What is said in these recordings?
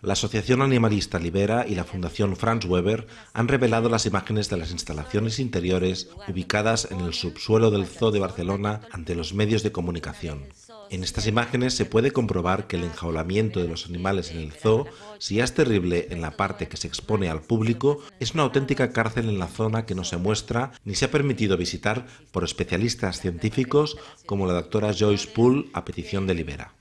La Asociación Animalista Libera y la Fundación Franz Weber han revelado las imágenes de las instalaciones interiores ubicadas en el subsuelo del Zoo de Barcelona ante los medios de comunicación. En estas imágenes se puede comprobar que el enjaulamiento de los animales en el zoo, si es terrible en la parte que se expone al público, es una auténtica cárcel en la zona que no se muestra ni se ha permitido visitar por especialistas científicos como la doctora Joyce Poole a petición de Libera.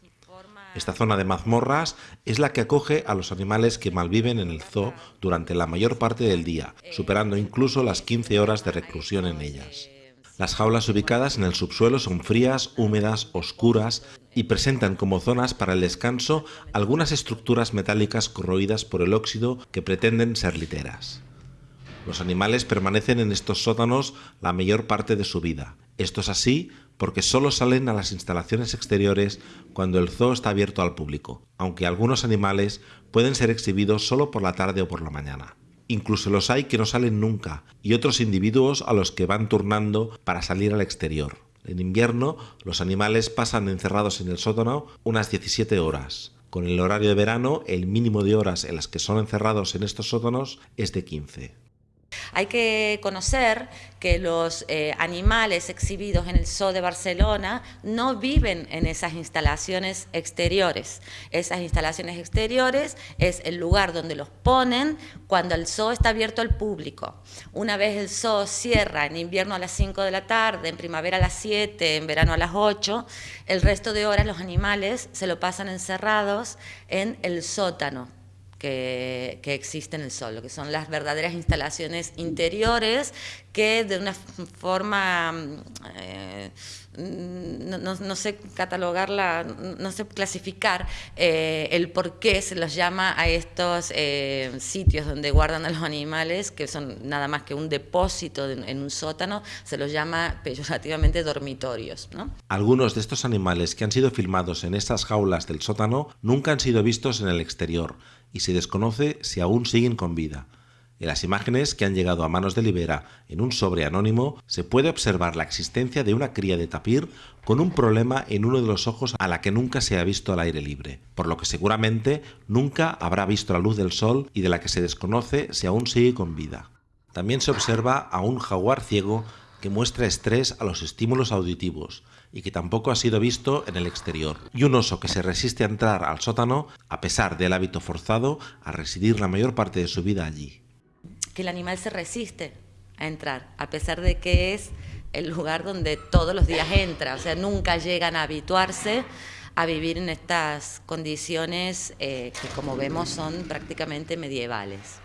Esta zona de mazmorras es la que acoge a los animales que malviven en el zoo durante la mayor parte del día, superando incluso las 15 horas de reclusión en ellas. Las jaulas ubicadas en el subsuelo son frías, húmedas, oscuras y presentan como zonas para el descanso algunas estructuras metálicas corroídas por el óxido que pretenden ser literas. Los animales permanecen en estos sótanos la mayor parte de su vida. Esto es así porque solo salen a las instalaciones exteriores cuando el zoo está abierto al público, aunque algunos animales pueden ser exhibidos solo por la tarde o por la mañana. Incluso los hay que no salen nunca y otros individuos a los que van turnando para salir al exterior. En invierno, los animales pasan encerrados en el sótano unas 17 horas. Con el horario de verano, el mínimo de horas en las que son encerrados en estos sótanos es de 15. Hay que conocer que los eh, animales exhibidos en el Zoo de Barcelona no viven en esas instalaciones exteriores. Esas instalaciones exteriores es el lugar donde los ponen cuando el zoo está abierto al público. Una vez el zoo cierra en invierno a las 5 de la tarde, en primavera a las 7, en verano a las 8, el resto de horas los animales se lo pasan encerrados en el sótano que, existe en el sol, que son las verdaderas instalaciones interiores que de una forma, eh, no, sé catalogarla, no sé clasificar eh, el por qué se los llama a estos eh, sitios donde guardan a los animales, que son nada más que un depósito en un sótano, se los llama peyorativamente dormitorios. Algunos de estos animales que han sido filmados en estas jaulas del sótano nunca han sido vistos en el exterior, y se desconoce si aún siguen con vida. En las imágenes que han llegado a manos de Libera en un sobre anónimo se puede observar la existencia de una cría de tapir con un problema en uno de los ojos a la que nunca se ha visto al aire libre, por lo que seguramente nunca habrá visto la luz del sol y de la que se desconoce si aún sigue con vida. También se observa a un jaguar ciego que muestra estrés a los estímulos auditivos y que tampoco ha sido visto en el exterior, y un oso que se resiste a entrar al sótano a pesar del hábito forzado a residir la mayor parte de su vida allí. Que el animal se resiste a entrar, a pesar de que es el lugar donde todos los días entra, o sea, nunca llegan a habituarse a vivir en estas condiciones eh, que como vemos son prácticamente medievales.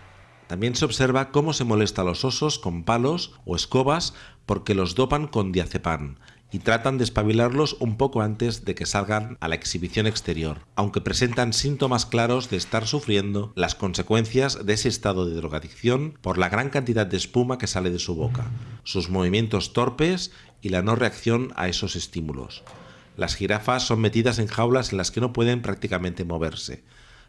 También se observa cómo se molesta a los osos con palos o escobas porque los dopan con diazepam y tratan de espabilarlos un poco antes de que salgan a la exhibición exterior, aunque presentan síntomas claros de estar sufriendo las consecuencias de ese estado de drogadicción por la gran cantidad de espuma que sale de su boca, sus movimientos torpes y la no reacción a esos estímulos. Las jirafas son metidas en jaulas en las que no pueden prácticamente moverse,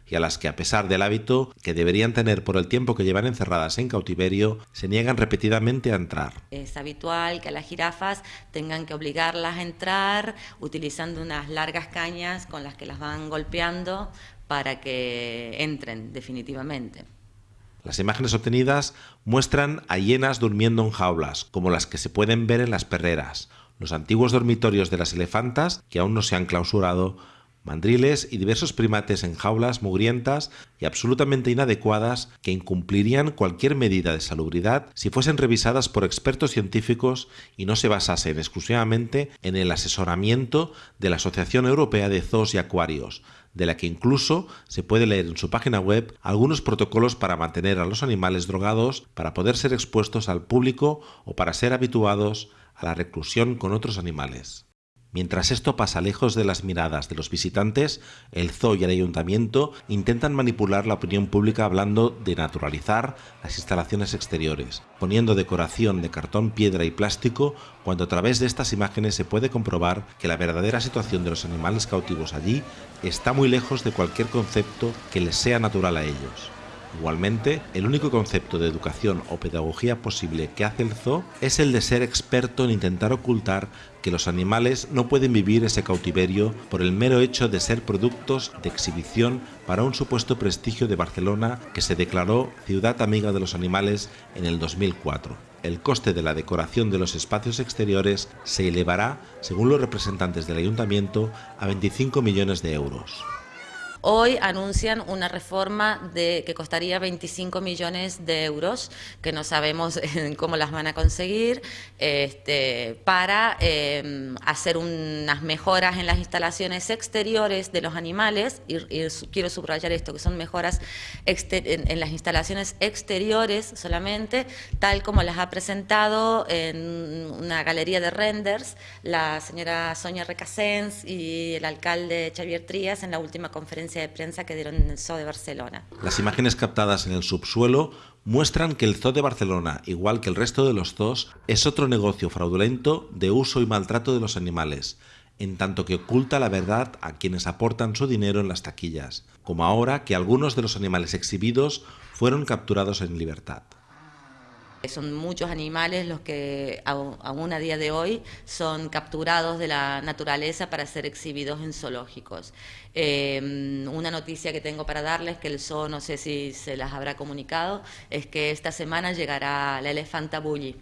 y a las que a pesar del hábito que deberían tener por el tiempo que llevan encerradas en cautiverio, se niegan repetidamente a entrar. Es habitual que a las jirafas tengan que obligarlas a entrar utilizando unas largas cañas con las que las van golpeando para que entren definitivamente. Las imágenes obtenidas muestran a hienas durmiendo en jaulas, como las que se pueden ver en las perreras, los antiguos dormitorios de las elefantas, que aún no se han clausurado, mandriles y diversos primates en jaulas mugrientas y absolutamente inadecuadas que incumplirían cualquier medida de salubridad si fuesen revisadas por expertos científicos y no se basasen exclusivamente en el asesoramiento de la Asociación Europea de Zoos y Acuarios, de la que incluso se puede leer en su página web algunos protocolos para mantener a los animales drogados para poder ser expuestos al público o para ser habituados a la reclusión con otros animales. Mientras esto pasa lejos de las miradas de los visitantes, el zoo y el ayuntamiento intentan manipular la opinión pública hablando de naturalizar las instalaciones exteriores, poniendo decoración de cartón, piedra y plástico, cuando a través de estas imágenes se puede comprobar que la verdadera situación de los animales cautivos allí está muy lejos de cualquier concepto que les sea natural a ellos. Igualmente, el único concepto de educación o pedagogía posible que hace el zoo es el de ser experto en intentar ocultar que los animales no pueden vivir ese cautiverio por el mero hecho de ser productos de exhibición para un supuesto prestigio de Barcelona que se declaró ciudad amiga de los animales en el 2004. El coste de la decoración de los espacios exteriores se elevará, según los representantes del ayuntamiento, a 25 millones de euros. Hoy anuncian una reforma que costaría 25 millones de euros, que no sabemos cómo las van a conseguir, este, para em, hacer unas mejoras en las instalaciones exteriores de los animales, y, quiero subrayar esto, que son mejoras en, las instalaciones exteriores solamente, tal como las ha presentado en una galería de renders la señora Sonia Recasens y el alcalde Xavier Trías en la última conferencia de prensa que dieron en el Zoo de Barcelona. Las imágenes captadas en el subsuelo muestran que el Zoo de Barcelona, igual que el resto de los zoos, es otro negocio fraudulento de uso y maltrato de los animales, en tanto que oculta la verdad a quienes aportan su dinero en las taquillas, como ahora que algunos de los animales exhibidos fueron capturados en libertad. Son muchos animales los que aún a día de hoy son capturados de la naturaleza para ser exhibidos en zoológicos. Em, una noticia que tengo para darles, que el zoo no sé si se las habrá comunicado, es que esta semana llegará la elefanta bully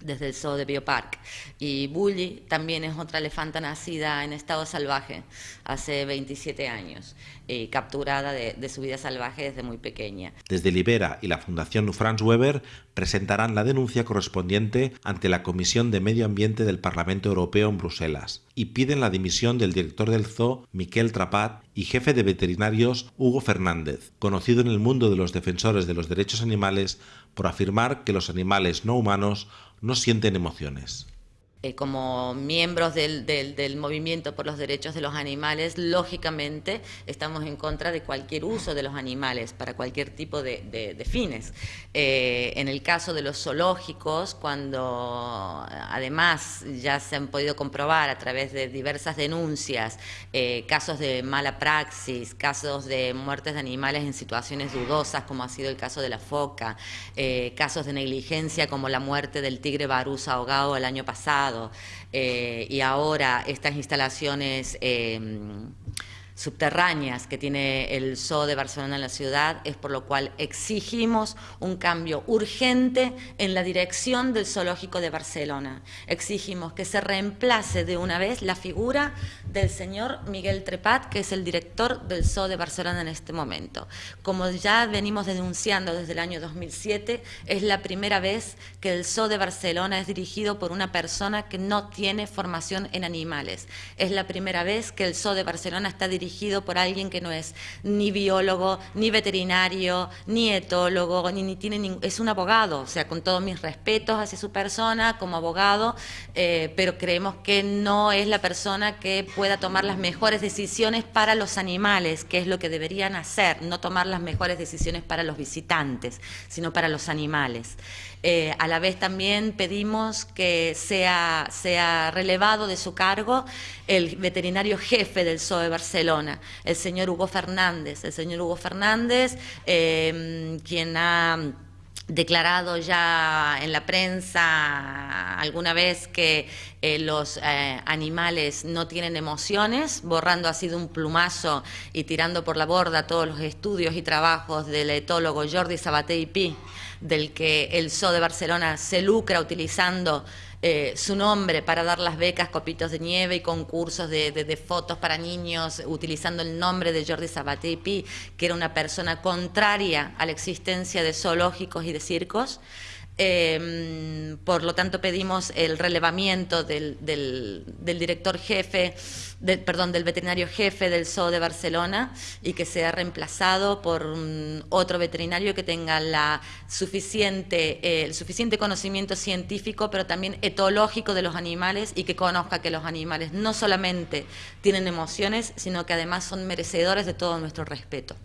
desde el zoo de Biopark. Y Bully también es otra elefanta nacida en estado salvaje hace 27 años, y capturada de, su vida salvaje desde muy pequeña. Desde Libera y la Fundación Franz Weber presentarán la denuncia correspondiente ante la Comisión de Medio Ambiente del Parlamento Europeo en Bruselas y piden la dimisión del director del zoo, Miquel Trapat, y jefe de veterinarios, Hugo Fernández, conocido en el mundo de los defensores de los derechos animales por afirmar que los animales no humanos no sienten emociones. Eh, como miembros del, movimiento por los derechos de los animales, lógicamente estamos en contra de cualquier uso de los animales para cualquier tipo de, fines. Eh, en el caso de los zoológicos, cuando además ya se han podido comprobar a través de diversas denuncias eh, casos de mala praxis, casos de muertes de animales en situaciones dudosas, como ha sido el caso de la foca, casos de negligencia como la muerte del tigre barús ahogado el año pasado, eh, y ahora estas instalaciones em, subterráneas que tiene el Zoo de Barcelona en la ciudad, es por lo cual exigimos un cambio urgente en la dirección del Zoológico de Barcelona. Exigimos que se reemplace de una vez la figura del señor Miguel Trepat, que es el director del Zoo de Barcelona en este momento. Como ya venimos denunciando desde el año 2007, es la primera vez que el Zoo de Barcelona es dirigido por una persona que no tiene formación en animales. Es la primera vez que el Zoo de Barcelona está dirigido dirigido por alguien que no es ni biólogo, ni veterinario, ni etólogo, ni, tiene es un abogado, o sea, con todos mis respetos hacia su persona como abogado, eh, pero creemos que no es la persona que pueda tomar las mejores decisiones para los animales, que es lo que deberían hacer, no tomar las mejores decisiones para los visitantes, sino para los animales. Eh, a la vez también pedimos que sea, sea relevado de su cargo el veterinario jefe del de Barcelona, el señor Hugo Fernández. El señor Hugo Fernández, eh, quien ha declarado ya en la prensa alguna vez que eh, los animales no tienen emociones, borrando así de un plumazo y tirando por la borda todos los estudios y trabajos del etólogo Jordi Sabaté y Pi del que el Zoo de Barcelona se lucra utilizando eh, su nombre para dar las becas Copitos de Nieve y concursos de, fotos para niños, utilizando el nombre de Jordi Sabatepi, que era una persona contraria a la existencia de zoológicos y de circos. Em, por lo tanto, pedimos el relevamiento del, director jefe, perdón, del veterinario jefe del Zoo de Barcelona y que sea reemplazado por otro veterinario que tenga la suficiente, eh, el suficiente conocimiento científico, pero también etológico de los animales y que conozca que los animales no solamente tienen emociones, sino que además son merecedores de todo nuestro respeto.